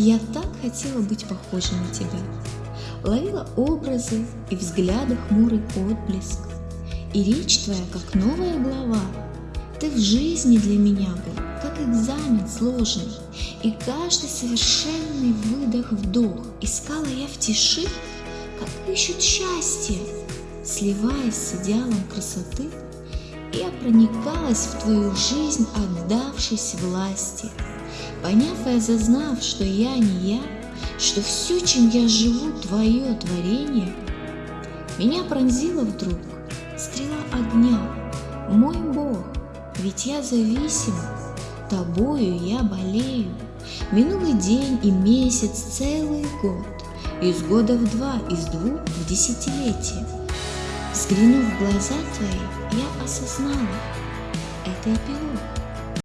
Я так хотела быть похожей на тебя. Ловила образы и взгляды хмурый отблеск. И речь твоя, как новая глава. Ты в жизни для меня был, как экзамен сложный. И каждый совершенный выдох-вдох Искала я в тиши, как ищут счастье. Сливаясь с идеалом красоты, Я проникалась в твою жизнь, отдавшись власти. Поняв и осознав, что я не я, Что все, чем я живу, твое творение, Меня пронзила вдруг стрела огня, Мой Бог, ведь я зависима, Тобою я болею. Минулый день и месяц, целый год, Из года в два, из двух в десятилетие. Взглянув в глаза твои, я осознала, это эпилог.